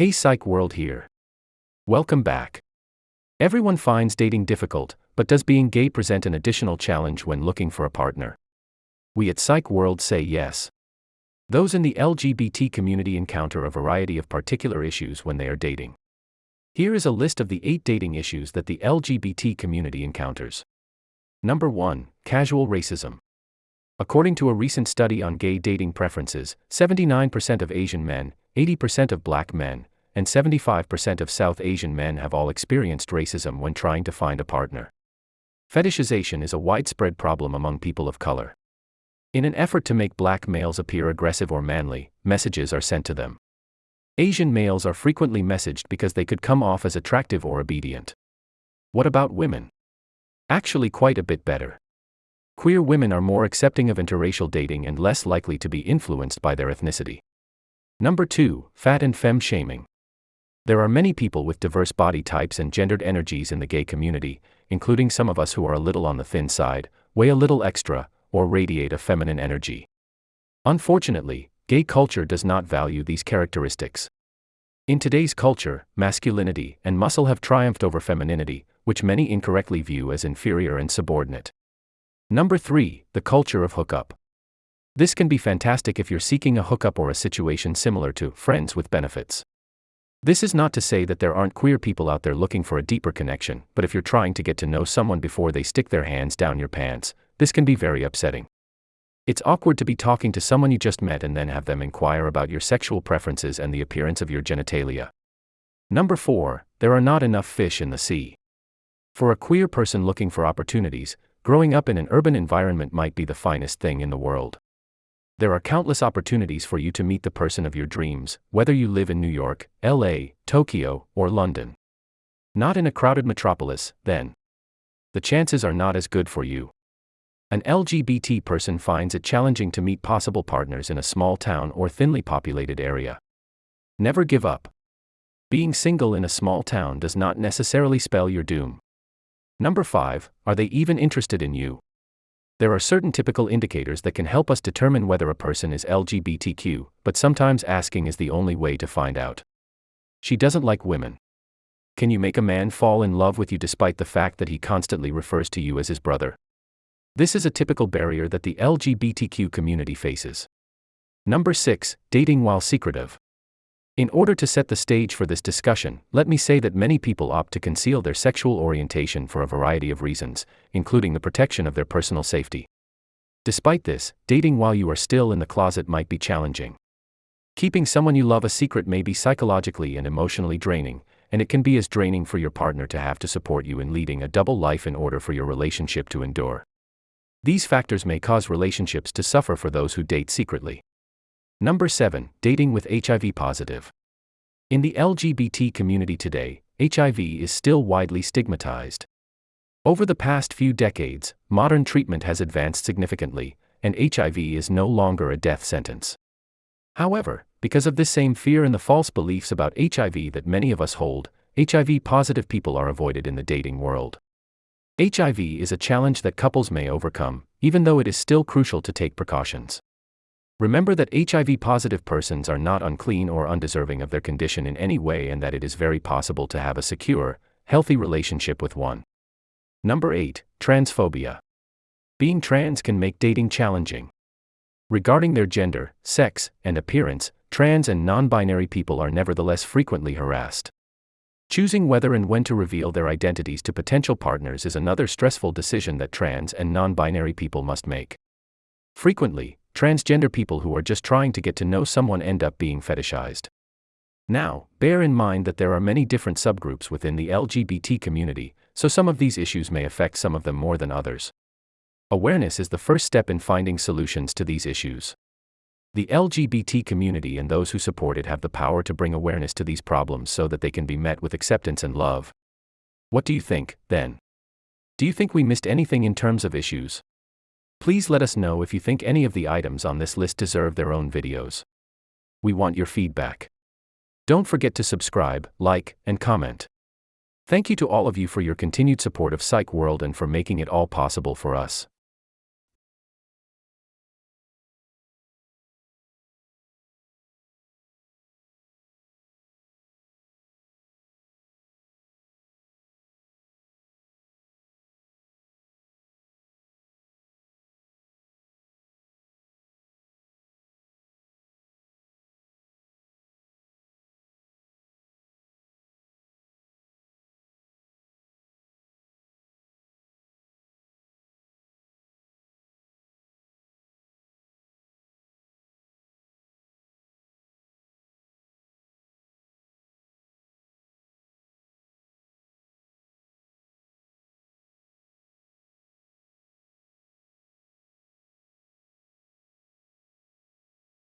Hey Psych World here. Welcome back. Everyone finds dating difficult, but does being gay present an additional challenge when looking for a partner? We at Psych World say yes. Those in the LGBT community encounter a variety of particular issues when they are dating. Here is a list of the eight dating issues that the LGBT community encounters. Number 1 Casual Racism. According to a recent study on gay dating preferences, 79% of Asian men, 80% of black men, and 75% of South Asian men have all experienced racism when trying to find a partner. Fetishization is a widespread problem among people of color. In an effort to make black males appear aggressive or manly, messages are sent to them. Asian males are frequently messaged because they could come off as attractive or obedient. What about women? Actually, quite a bit better. Queer women are more accepting of interracial dating and less likely to be influenced by their ethnicity. Number 2 Fat and Femme Shaming. There are many people with diverse body types and gendered energies in the gay community, including some of us who are a little on the thin side, weigh a little extra, or radiate a feminine energy. Unfortunately, gay culture does not value these characteristics. In today's culture, masculinity and muscle have triumphed over femininity, which many incorrectly view as inferior and subordinate. Number 3. The culture of hookup. This can be fantastic if you're seeking a hookup or a situation similar to friends with benefits. This is not to say that there aren't queer people out there looking for a deeper connection, but if you're trying to get to know someone before they stick their hands down your pants, this can be very upsetting. It's awkward to be talking to someone you just met and then have them inquire about your sexual preferences and the appearance of your genitalia. Number 4. There are not enough fish in the sea. For a queer person looking for opportunities, growing up in an urban environment might be the finest thing in the world. There are countless opportunities for you to meet the person of your dreams, whether you live in New York, LA, Tokyo, or London. Not in a crowded metropolis, then. The chances are not as good for you. An LGBT person finds it challenging to meet possible partners in a small town or thinly populated area. Never give up. Being single in a small town does not necessarily spell your doom. Number 5. Are they even interested in you? There are certain typical indicators that can help us determine whether a person is LGBTQ, but sometimes asking is the only way to find out. She doesn't like women. Can you make a man fall in love with you despite the fact that he constantly refers to you as his brother? This is a typical barrier that the LGBTQ community faces. Number 6. Dating while secretive. In order to set the stage for this discussion, let me say that many people opt to conceal their sexual orientation for a variety of reasons, including the protection of their personal safety. Despite this, dating while you are still in the closet might be challenging. Keeping someone you love a secret may be psychologically and emotionally draining, and it can be as draining for your partner to have to support you in leading a double life in order for your relationship to endure. These factors may cause relationships to suffer for those who date secretly. Number 7. Dating with HIV positive. In the LGBT community today, HIV is still widely stigmatized. Over the past few decades, modern treatment has advanced significantly, and HIV is no longer a death sentence. However, because of this same fear and the false beliefs about HIV that many of us hold, HIV positive people are avoided in the dating world. HIV is a challenge that couples may overcome, even though it is still crucial to take precautions. Remember that HIV positive persons are not unclean or undeserving of their condition in any way and that it is very possible to have a secure, healthy relationship with one. Number 8. Transphobia. Being trans can make dating challenging. Regarding their gender, sex, and appearance, trans and non binary people are nevertheless frequently harassed. Choosing whether and when to reveal their identities to potential partners is another stressful decision that trans and non binary people must make. Frequently, transgender people who are just trying to get to know someone end up being fetishized. Now, bear in mind that there are many different subgroups within the LGBT community, so some of these issues may affect some of them more than others. Awareness is the first step in finding solutions to these issues. The LGBT community and those who support it have the power to bring awareness to these problems so that they can be met with acceptance and love. What do you think, then? Do you think we missed anything in terms of issues? Please let us know if you think any of the items on this list deserve their own videos. We want your feedback. Don't forget to subscribe, like, and comment. Thank you to all of you for your continued support of Psych World and for making it all possible for us.